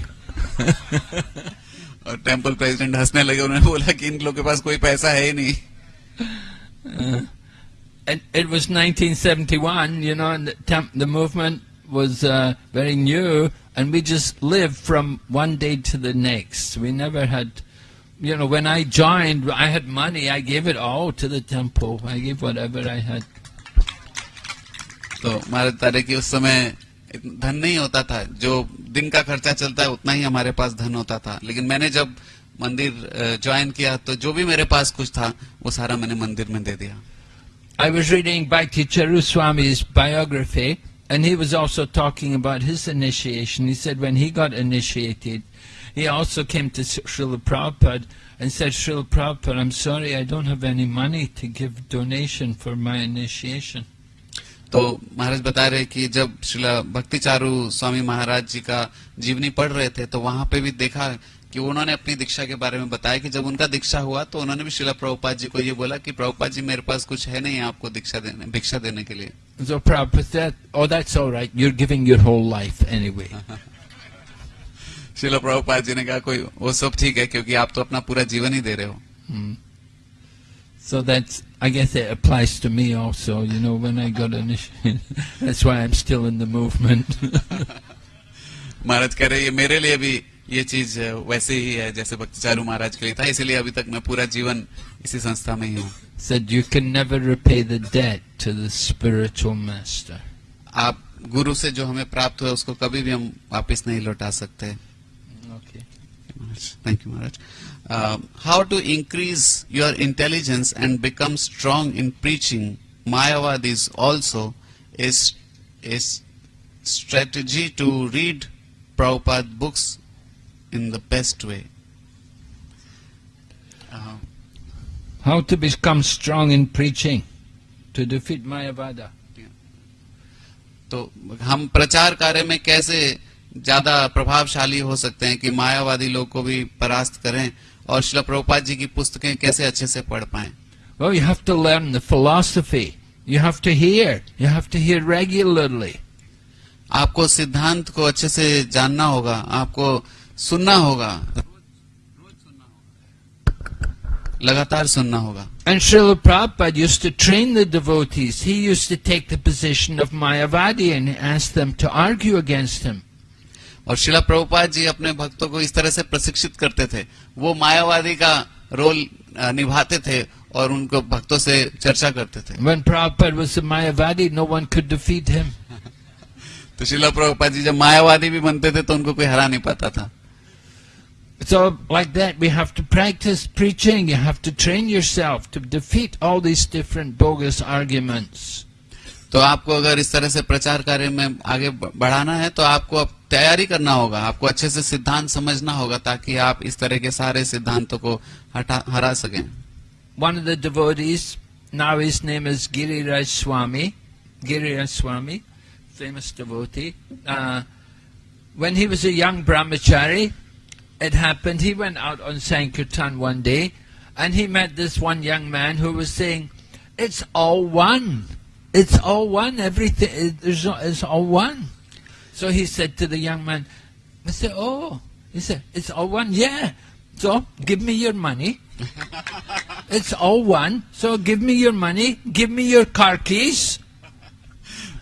और टेम्पल प्रेसिडेंट हंसने लगे उन्होंने बोला कि इन लोगों के पास कोई पैसा है ही नहीं Uh, it, it was 1971, you know, and the, temp, the movement was uh, very new, and we just lived from one day to the next. We never had, you know, when I joined, I had money. I gave it all to the temple. I gave whatever I had. तो हमारे तारे की उस समय इतना धन नहीं होता था जो दिन का खर्चा चलता है उतना ही हमारे पास धन होता था लेकिन मैंने जब मंदिर ज्वाइन किया तो जो भी मेरे पास कुछ था वो सारा मैंने मंदिर में दे दिया I was reading Bhakti Charu Swami's biography, and he was also talking about his initiation. He said when he got initiated, he also came to Srila Prabhupada and said, Srila Prabhupada, I'm sorry, I don't have any money to give donation for my initiation. तो महाराज बता रहे कि जब शिला भक्ति चारू स्वामी महाराज जी का जीवनी पढ़ रहे थे तो वहाँ पे भी देखा कि उन्होंने अपनी दीक्षा के बारे में बताया कि जब उनका दीक्षा हुआ तो उन्होंने भी शिला प्रभुपाद जी को ये बोला कि प्रभुपाद जी मेरे पास कुछ है नहीं आपको दीक्षा देने भिक्षा देने के लिए So Prabhupada said, oh, that's all right, you're giving your whole life anyway. शिला प्रभुपाद जी ने कहा कोई वो सब ठीक है क्योंकि आप तो अपना पूरा जीवन ही दे रहे हो Hmm. So that's, I guess it applies to me also, you know, when I got initiated. that's why I'm still in the movement. महाराज कह रहे ये मेरे लिए भी ये चीज वैसे ही है जैसे भक्ति चारू महाराज के लिए था इसीलिए अभी तक मैं पूरा जीवन इसी संस्था में ही हूँ Said you can never repay the debt to the spiritual master. आप गुरु से जो हमें प्राप्त हुआ उसको कभी भी हम वापस नहीं लौटा सकते Okay. Thank you Maharaj how to increase your intelligence and become strong in preaching Mayavadis also is is strategy to read Prabhupada books in the best way. Uh, How to become strong in preaching to defeat Mayavada. तो हम प्रचार कार्य में कैसे ज़्यादा प्रभावशाली हो सकते हैं कि मायावादी लोग को भी परास्त करें और श्री प्रभुपाद जी की पुस्तकें कैसे अच्छे से पढ़ पाए? Well, you have to learn the philosophy. You have to आपको सिद्धांत को अच्छे से जानना होगा आपको सुनना होगा। लगातार सुनना होगा। And Srila Prabhupada use to train the devotees he use to take the position of Mayavadi and ask to argue against him और शिला प्रभुपाद जी अपने भक्तों को इस तरह से प्रशिक्षित करते थे वो मायावादी का रोल निभाते थे और उनको भक्तों से चर्चा करते थे When Prabhupada was a Mayavadi, no one could defeat him. तो शिला प्रभुपाद जी जब मायावादी भी बनते थे तो उनको कोई हरा नहीं पाता था So, like that, we have to practice preaching. You have to train yourself to defeat all these different bogus arguments. तो आपको अगर इस तरह से प्रचार कार्य में आगे बढ़ाना है तो आपको तैयारी करना होगा आपको अच्छे से सिद्धांत समझना होगा ताकि आप इस तरह के सारे सिद्धांतों को हटा हरा सकें of the devotees, now his name is Giriraj Swami, Giriraj Swami, famous devotee. Uh, when he was a young brahmachari, it happened, he went out on Sankirtan one day and he met this one young man who was saying, It's all one. It's all one. Everything, it's all one. So he said to the young man, I said, Oh, he said, It's all one? Yeah. So give me your money. It's all one. So give me your money. Give me your car keys.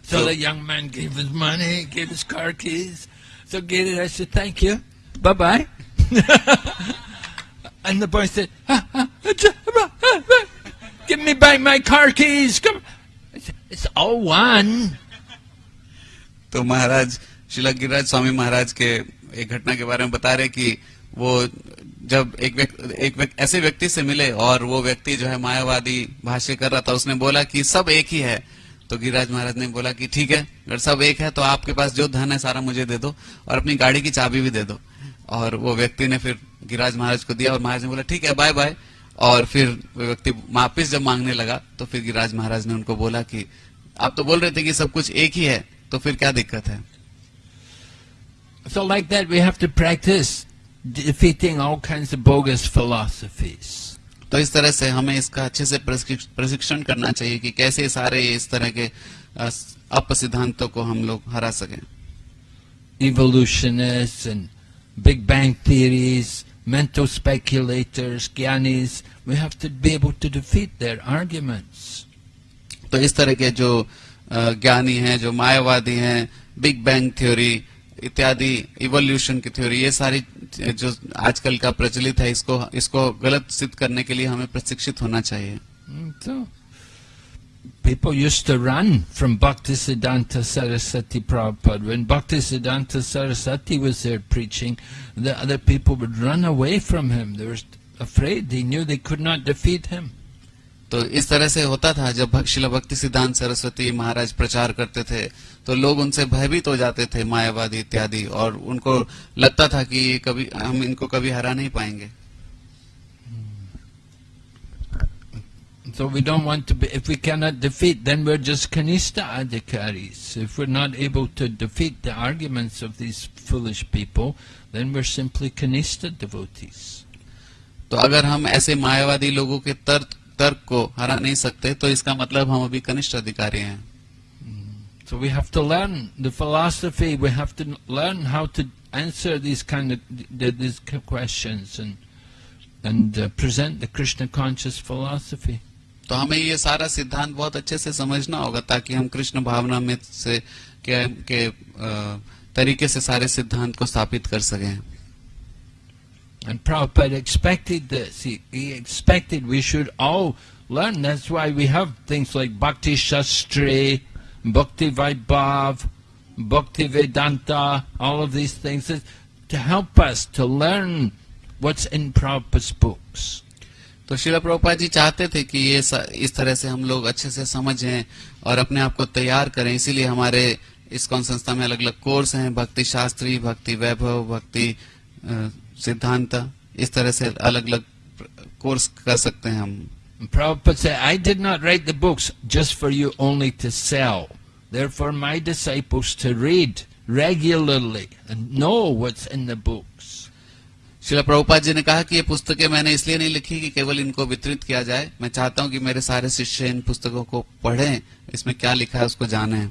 So, So- the young man gave his money, gave his car keys. So Giri, I said, thank you. Bye bye. and the boy said, "Ah, ah, ah, ah, ah, ah, give me back my car keys. Come. I said, it's all one. तो महाराज, शिला गिरिराज स्वामी महाराज के एक घटना के बारे में बता रहे कि वो जब एक व्यक्ति एक व्यक्ति ऐसे व्यक्ति से मिले और वो व्यक्ति जो है मायावादी भाष्य कर रहा था, उसने बोला कि सब एक ही है। तो गिरिराज महाराज ने बोला कि ठीक है, अगर सब एक है तो आपके पास जो धन है सारा मुझे दे दो और अपनी गाड़ी की चाबी भी दे दो। और वो व्यक्ति ने फिर गिरिराज महाराज को दिया और महाराज ने बोला, ठीक है बाय बाय और फिर वो व्यक्ति वापिस जब मांगने लगा तो फिर गिरिराज महाराज ने उनको बोला कि, आप तो बोल रहे थे कि सब कुछ एक ही है तो फिर क्या दिक्कत है? So like that we have to practice defeating all kinds of bogus philosophies तो इस तरह से हमें इसका अच्छे से प्रशिक्षण करना चाहिए कि कैसे सारे इस तरह के अप सिद्धांतों को हम लोग हरा सकें। Evolutionist and big bang theories mental speculators, gyanis, we have to be able to defeat their arguments. तो इस तरह के जो ज्ञानी हैं जो मायावादी हैं बिग बैंग थ्योरी इत्यादि इवोल्यूशन की थ्योरी ये सारी जो आजकल का प्रचलित है इसको इसको गलत सिद्ध करने के लिए हमें प्रशिक्षित होना चाहिए Mm, So, people used to run from Bhaktisiddhanta Saraswati Prabhupada. When Bhaktisiddhanta Saraswati was there preaching, the other people would run away from him. They were afraid. They knew they could not defeat him. तो इस तरह से होता था जब शिला भक्ति सिद्धांत सरस्वती महाराज प्रचार करते थे तो लोग उनसे भयभीत हो जाते थे मायावादी इत्यादि और उनको लगता था कि ये कभी हम इनको कभी हरा नहीं पाएँगे So we don't want to be, if we cannot defeat, then we're just kanista adhikaris. If we're not able to defeat the arguments of these foolish people, then we're simply kanista devotees. तो अगर हम ऐसे मायावादी लोगों के तर्क तर्क को हरा नहीं सकते तो इसका मतलब हम अभी कनिष्ठ अधिकारी हैं So we have to learn the philosophy, we have to learn how to answer these kind of th- these questions and and uh, present the Krishna conscious philosophy. तो हमें ये सारा सिद्धांत बहुत अच्छे से समझना होगा ताकि हम कृष्ण भावना में से के, के अ, तरीके से सारे सिद्धांत को स्थापित कर सकें And Prabhupada expected this. He, he expected we should all learn. That's why we have things like Bhakti Shastri, Bhakti Vaibhav, Bhakti Vedanta, all of these things to help us to learn what's in Prabhupada's books. तो शिला प्रभुपाद जी चाहते थे कि ये इस तरह से हम लोग अच्छे से समझें और अपने आप को तैयार करें इसीलिए हमारे इस्कॉन संस्था में अलग अलग कोर्स हैं भक्ति शास्त्री भक्ति वैभव भक्ति अ, सिद्धांत इस तरह से अलग अलग कोर्स कर सकते हैं हम Prabhupada said, I did not write the books just for you only to sell. They're for my disciples to read regularly and know what's in the books. शिला प्रभुपाद जी ने कहा कि ये पुस्तकें मैंने इसलिए नहीं लिखी कि केवल इनको वितरित किया जाए मैं चाहता हूँ कि मेरे सारे शिष्य इन पुस्तकों को पढ़ें इसमें क्या लिखा है उसको जाने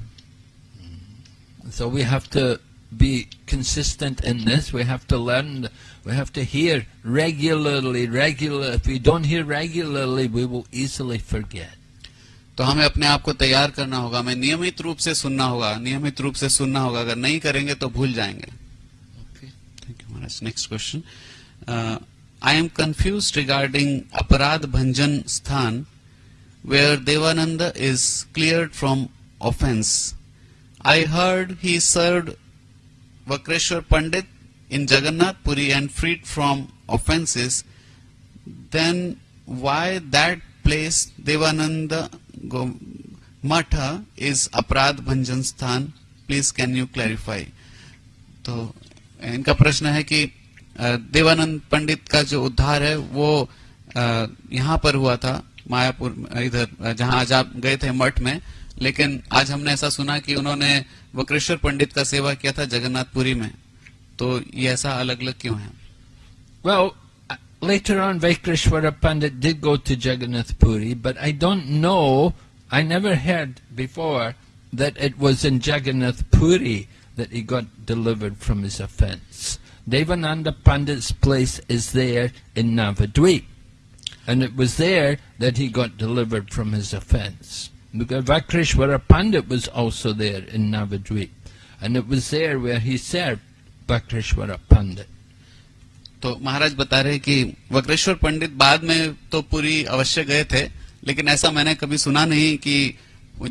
So we have to be consistent in this. We have to learn. We have to hear regularly, regularly. If we don't hear regularly, we will easily forget. तो हमें अपने आप को तैयार करना होगा हमें नियमित रूप से सुनना होगा नियमित रूप से सुनना होगा। अगर नहीं करेंगे तो भूल जाएँगे। Thank you next question I am confuse regarding Aparadh Bhanjan Sthan where Devanand is clear from offense I heard he served Vakreshwar Pandit in Jagannath Puri and freed from offenses. Then why that place Devananda Matha is Aparad Bhanjan Sthan? Please can you clarify? तो इनका प्रश्न है कि अ, देवानंद पंडित का जो उद्धार है वो अ, यहाँ पर हुआ था मायापुर इधर अ, जहाँ आज आप गए थे मठ में लेकिन आज हमने ऐसा सुना कि उन्होंने वक्रेश्वर पंडित का सेवा किया था जगन्नाथपुरी में तो ये ऐसा अलग अलग क्यों है Well, uh, later on, Vaikreshwara Pandit did go to Jagannath Puri, but I don't know. I never heard before that it was in Jagannath Puri that he got delivered from his offence. Devananda Pandit's place is there in Navadvip, and it was there that he got delivered from his offence. Because Vakreshwara Pandit was also there in Navadvip, and it was there where he served Vakreshwara Pandit. तो महाराज बता रहे कि वक्रेश्वर पंडित बाद में तो पुरी अवश्य गए थे लेकिन ऐसा मैंने कभी सुना नहीं कि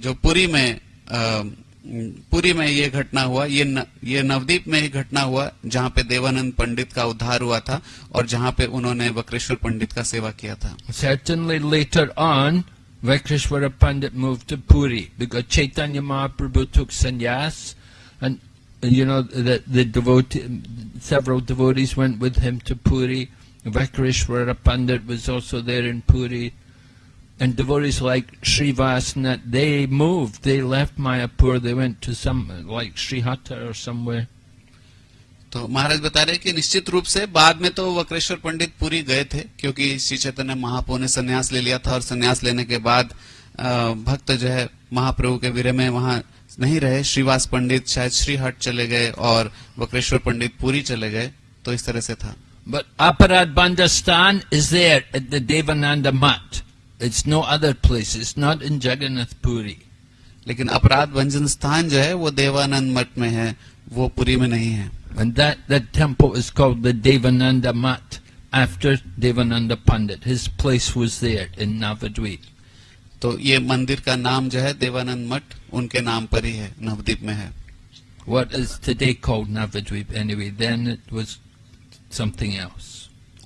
जो पुरी में अ, पुरी में ये घटना हुआ ये न, ये नवदीप में ही घटना हुआ जहाँ पे देवानंद पंडित का उद्धार हुआ था और जहाँ पे उन्होंने वक्रेश्वर पंडित का सेवा किया था Certainly later on, Vaikreshwara Pandit moved to Puri because Chaitanya Mahaprabhu took sannyas you know the, the devotee, several devotees went with him to Puri. Vaikreshwara Pandit was also there in Puri. And devotees like Srivasnath, they moved, they left Mayapur, they went to some, like Srihata or somewhere. तो महाराज बता रहे कि निश्चित रूप से बाद में तो वक्रेश्वर पंडित पुरी गए थे क्योंकि श्री चैतन्य महाप्रभु ने संन्यास ले लिया था और संन्यास लेने के बाद अ, भक्त जो है महाप्रभु के विरह में वहां नहीं रहे श्रीवास पंडित शायद श्रीहट चले गए और वक्रेश्वर पंडित पुरी चले गए तो इस तरह से था। But Aparadh Sthan is there at the Devanand Math it's no other place it's not in Jagannath Puri लेकिन अपराध भंजन स्थान जो है वो देवानंद मठ में है वो पुरी में नहीं है। Temple is called the Devanand Math after Devanand Pandit his place was there in Navadvip तो ये मंदिर का नाम जो है देवानंद मठ उनके नाम पर ही है नवदीप में है। What is today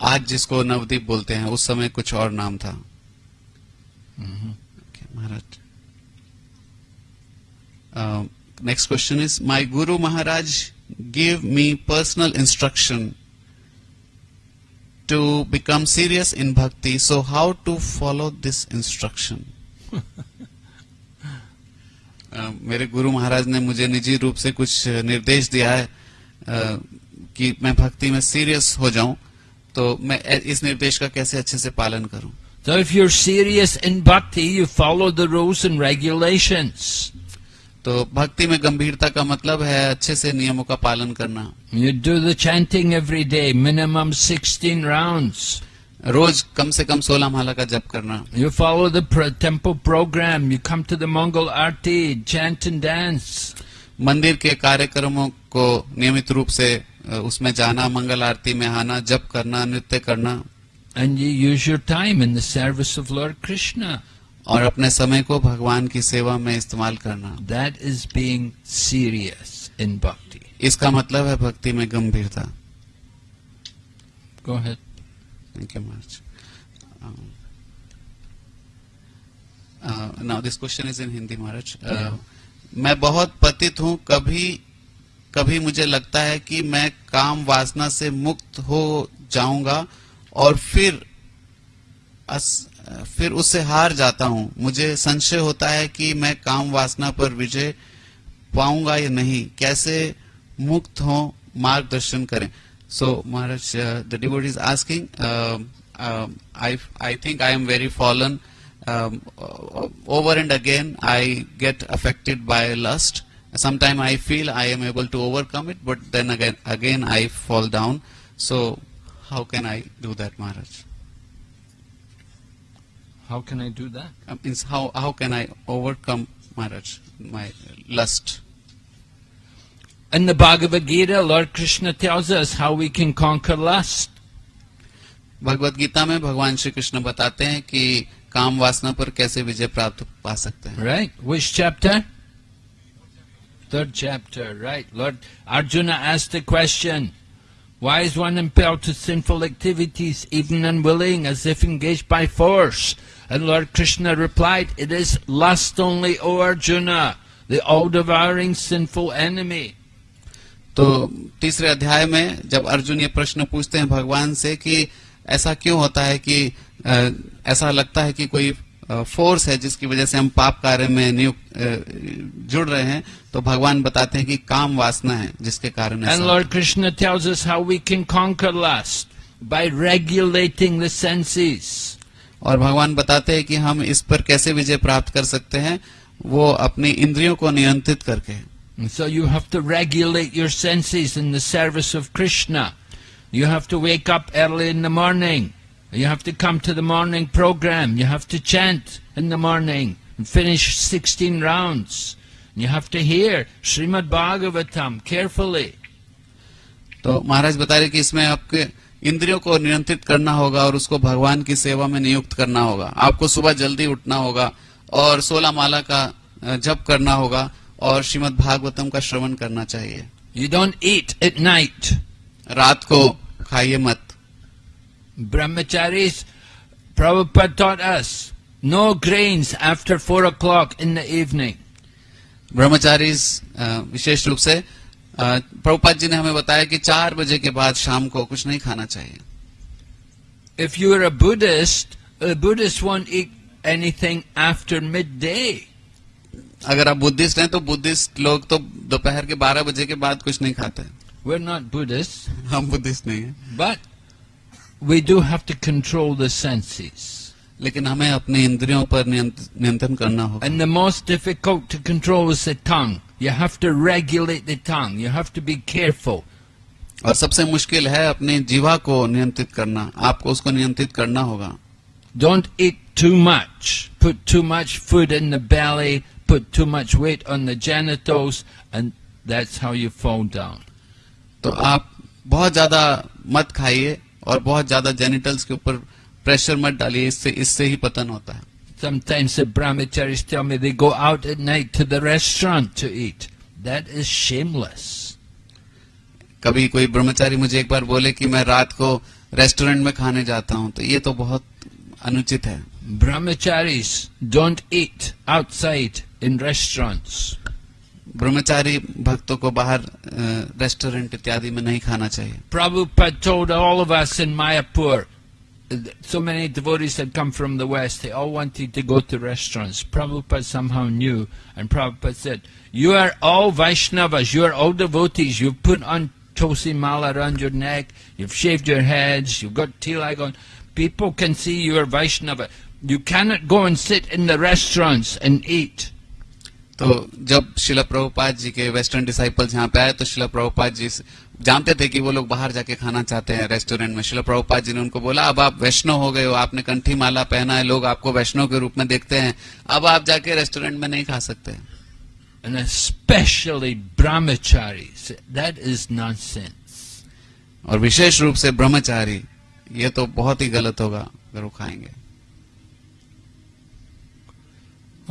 आज जिसको नवदीप बोलते हैं उस समय कुछ और नाम था। Next question is my guru Maharaj give me personal instruction to become serious in bhakti so how to follow this instruction मेरे गुरु महाराज ने मुझे निजी रूप से कुछ निर्देश दिया है आ, कि मैं भक्ति में सीरियस हो जाऊँ तो मैं इस निर्देश का कैसे अच्छे से पालन करूँ? तो if you are serious in bhakti you follow the rules and regulations तो भक्ति में गंभीरता का मतलब है अच्छे से नियमों का पालन करना। You do the chanting every day minimum sixteen rounds रोज कम से कम सोलह माला का जप करना। You follow the program you come to the Mangal Arati chant and dance मंदिर के कार्यक्रमों को नियमित रूप से उसमें जाना मंगल आरती में आना जप करना नृत्य करना। And you use your time in the service of Lord Krishna और अपने समय को भगवान की सेवा में इस्तेमाल करना। That is being serious in bhakti इसका मतलब है भक्ति में गंभीरता। Go ahead. Thank you much now this question is in Hindi Maharaj Uh, मैं बहुत पतित हूँ कभी कभी मुझे लगता है कि मैं काम वासना से मुक्त हो जाऊँगा और फिर अस, फिर उससे हार जाता हूँ। मुझे संशय होता है कि मैं काम वासना पर विजय पाऊँगा या नहीं। कैसे मुक्त हो? मार्गदर्शन करें। So Maharaj, uh, the devotee is asking, um, um, I, I think I am very fallen. Um, uh, over and again, I get affected by lust. Sometimes I feel I am able to overcome it, but then again, again I fall down. So how can I do that, Maharaj? How can I do that? Um, how, how can I overcome Maharaj, my lust? In the Bhagavad Gita, Lord Krishna tells us how we can conquer lust. Bhagavad Gita में भगवान श्री कृष्ण बताते हैं कि काम वासना पर कैसे विजय प्राप्त पा सकते हैं Right? Which chapter? Third chapter, right. Lord Arjuna asked the question, why is one impelled to sinful activities, even unwilling, as if engaged by force? And Lord Krishna replied, it is lust only, O Arjuna, the all-devouring sinful enemy. तो तीसरे अध्याय में जब अर्जुन ये प्रश्न पूछते हैं भगवान से कि ऐसा क्यों होता है कि ऐसा लगता है कि कोई फोर्स है जिसकी वजह से हम पाप कार्य में नियुक्त जुड़ रहे हैं तो भगवान बताते हैं कि काम वासना है जिसके कारण ऐसा And Lord Krishna tells us how we can conquer lust by regulating the senses. और भगवान बताते हैं कि हम इस पर कैसे विजय प्राप्त कर सकते हैं वो अपनी इंद्रियों को नियंत्रित करके And so you have to regulate your senses in the service of Krishna. You have to wake up early in the morning. You have to come to the morning program. You have to chant in the morning and finish 16 rounds. You have to hear Srimad Bhagavatam carefully. तो महाराज बता रहे कि इसमें आपके इंद्रियों को नियंत्रित करना होगा और उसको भगवान की सेवा में नियुक्त करना होगा आपको सुबह जल्दी उठना होगा और सोलह माला का अ, जप करना होगा और श्रीमद भागवतम का श्रवण करना चाहिए। You don't eat at night रात को खाइए मत। Brahmachari as no grains after four o'clock in the evening ब्रह्मचारी विशेष रूप से प्रभुपाद जी ने हमें बताया कि चार बजे के बाद शाम को कुछ नहीं खाना चाहिए। If you are a Buddhist Buddhist won't eat anything after mid day अगर आप बुद्धिस्ट हैं तो बुद्धिस्ट लोग तो दोपहर के 12 बजे के बाद कुछ नहीं खाते वे नॉट बुद्धिस्ट हम बुद्धिस्ट नहीं है। But we do have to control the लेकिन हमें अपने इंद्रियों पर नियंत्रण करना होगा। And the most difficult to control is the you have to regulate the tongue you have to be careful और सबसे मुश्किल है अपने जीवा को नियंत्रित करना। आपको उसको नियंत्रित करना होगा। Don't eat too much put too much food in the belly put too much weight on the genitals, and that's how you fall down. तो आप बहुत ज़्यादा मत खाइए और बहुत ज़्यादा जेनिटल्स के ऊपर प्रेशर मत डालिए इससे इससे ही पतन होता है Sometimes the brahmacharis tell me they go out at night to the restaurant to eat. That is shameless. कभी कोई ब्रह्मचारी मुझे एक बार बोले कि मैं रात को रेस्टोरेंट में खाने जाता हूँ तो ये तो बहुत अनुचित है Brahmacharis don't eat outside in restaurants. ब्रह्मचारी भक्तों को बाहर अ, रेस्टोरेंट इत्यादि में नहीं खाना चाहिए Prabhupada told all of us in Mayapur, so many devotees had come from the West, they all wanted to go to restaurants. Prabhupada somehow knew, and Prabhupada said, You are all Vaishnavas, you are all devotees, you've put on Tulsi Mala around your neck, you've shaved your heads, you've got tilak on. People can see you are Vaishnava. You cannot go and sit in the restaurants and eat. तो जब शिला प्रभुपाद जी के western disciples यहाँ पे आए तो शिला प्रभुपाद जी जानते थे कि वो लोग बाहर जाके खाना चाहते हैं रेस्टोरेंट में शिला प्रभुपाद जी ने उनको बोला अब आप वैष्णव हो गए हो आपने कंठी माला पहना है लोग आपको वैष्णव के रूप में देखते हैं अब आप जाके रेस्टोरेंट में नहीं खा सकते And especially brahmacharis. That is nonsense. और विशेष रूप से ब्रह्मचारी ये तो बहुत ही गलत होगा अगर वो खाएँगे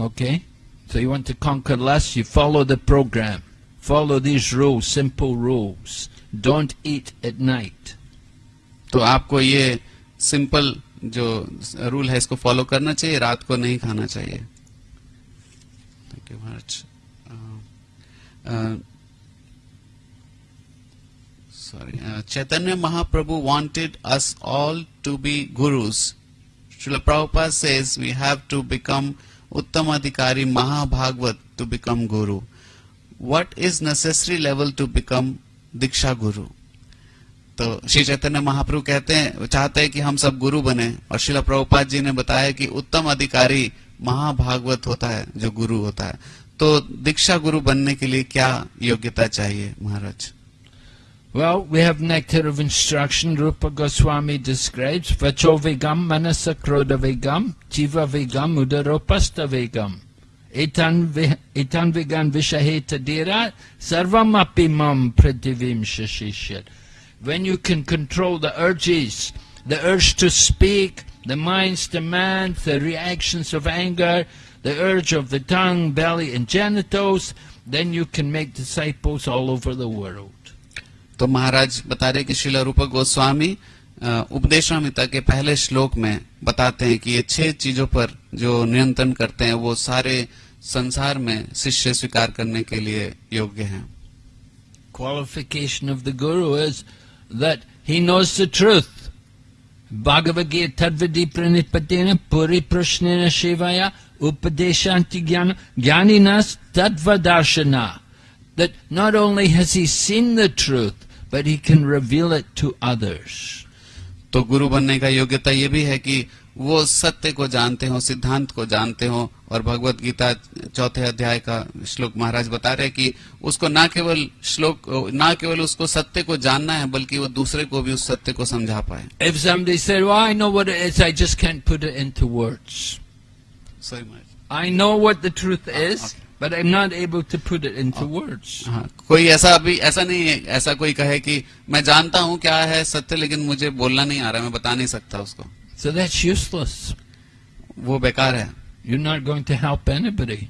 okay Okay? So you want to conquer lust, you follow the program. Follow these rules, simple rules. Don't eat at night. तो आपको ये सिंपल जो रूल है इसको फॉलो करना चाहिए रात को नहीं खाना चाहिए thank you much sorry uh, chaitanya mahaprabhu wanted us all to be gurus Srila Prabhupada says we have to become uttam adhikari mahabhagvat to become guru. What is necessary level to become diksha guru? तो श्री चैतन्य महाप्रभु कहते हैं, चाहते हैं कि हम सब गुरु बने, और शिला प्रभुपाद जी ने बताया कि उत्तम अधिकारी महाभागवत होता है, जो गुरु होता है। तो दीक्षा गुरु बनने के लिए क्या योग्यता चाहिए, महाराज? Well, we have nectar of instruction. Rupa Goswami describes Vacho Vigam, Manasa Krodha Vigam, Jiva Vigam, Udaropasta Vigam. Etan, vi, etan Vigan Vishaheta Dira, Sarvam Api Mam Pradivim Shashishyat. When you can control the urges, the urge to speak, the mind's demand, the reactions of anger, the urge of the tongue, belly, and genitals, then you can make disciples all over the world. तो महाराज बता रहे कि शिल रूप गोस्वामी उपदेशामिता के पहले श्लोक में बताते हैं कि ये छह चीज़ों पर जो नियंत्रण करते हैं, वो सारे संसार में शिष्य स्वीकार करने के लिए योग्य है। Qualification of the guru is that he knows the truth Bhagavad Gita प्रणिपति ने पूरी प्रश्न शिवाया उपदेशांति ज्ञान ज्ञानी न तत्व दर्शना That not only has he seen but he can reveal it to others. तो गुरु बनने का योग्यता ये भी है कि वो सत्य को जानते हो सिद्धांत को जानते हो और भगवत गीता चौथे अध्याय का श्लोक महाराज बता रहे कि उसको ना केवल श्लोक ना केवल उसको सत्य को जानना है बल्कि वो दूसरे को भी उस सत्य को समझा पाए If somebody said, well, I know what it is, I just can't put it into words. Sorry Maharaj I know what the truth is, okay. But I'm not able to put it into words. हाँ कोई ऐसा अभी ऐसा नहीं है ऐसा कोई कहे कि मैं जानता हूँ क्या है सत्य लेकिन मुझे बोलना नहीं आ रहा मैं बता नहीं सकता उसको So that's useless. वो बेकार है You're not going to help anybody.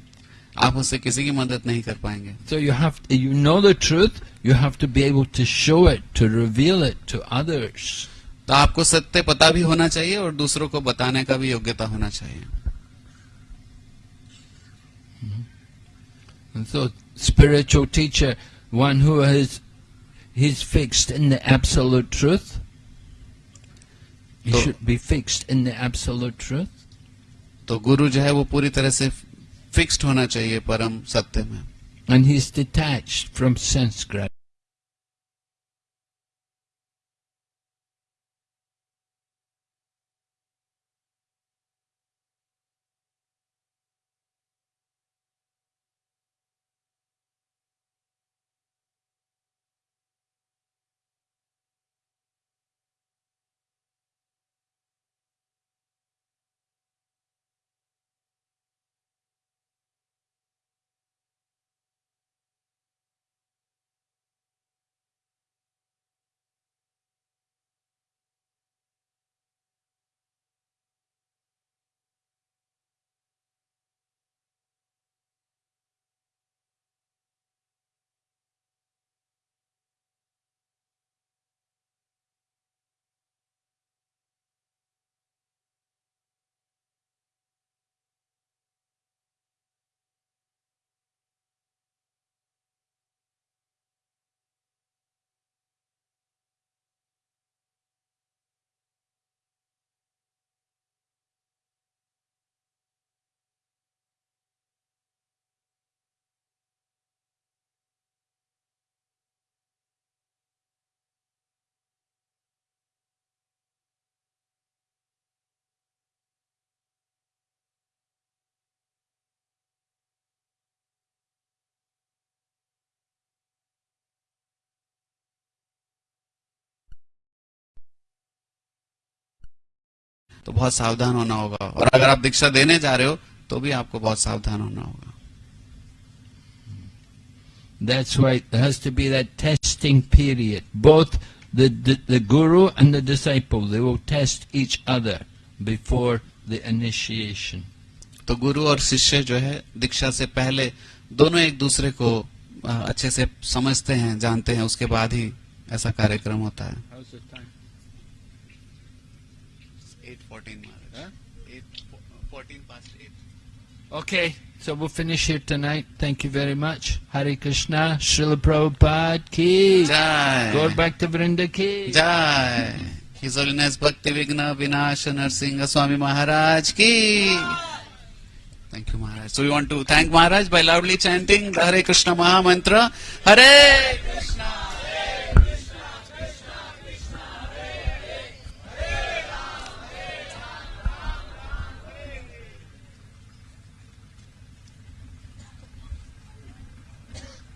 आप उससे किसी की मदद नहीं कर पाएँगे So you have, you know the truth, you have to be able to show it, to reveal it to others. तो आपको सत्य पता भी होना चाहिए और दूसरों को बताने का भी योग्यता होना चाहिए And so spiritual teacher, one who has, he's fixed in the absolute truth. He So- should be fixed in the absolute truth. तो गुरु जो है वो पूरी तरह से फिक्स्ड होना चाहिए परम सत्य में And he's detached from sense gratification. तो बहुत सावधान होना होगा और अगर आप दीक्षा देने जा रहे हो तो भी आपको बहुत सावधान होना होगा That's why there has to be that testing period. Both the, the, the guru and the disciple, they will test each other before the initiation. तो गुरु और शिष्य जो है दीक्षा से पहले दोनों एक दूसरे को अ, अच्छे से समझते हैं जानते हैं उसके बाद ही ऐसा कार्यक्रम होता है How's the time? 8:14 Okay, so we'll finish here tonight. Thank you very much. Hare Krishna, Srila Prabhupada ki. Go back to Vrinda ki. जय His Holiness Bhakti Vigna Vinash Narsinga Swami Maharaj ki. Thank you, Maharaj. So we want to thank Maharaj by loudly chanting the Hare Krishna Maha Mantra. Hare Krishna.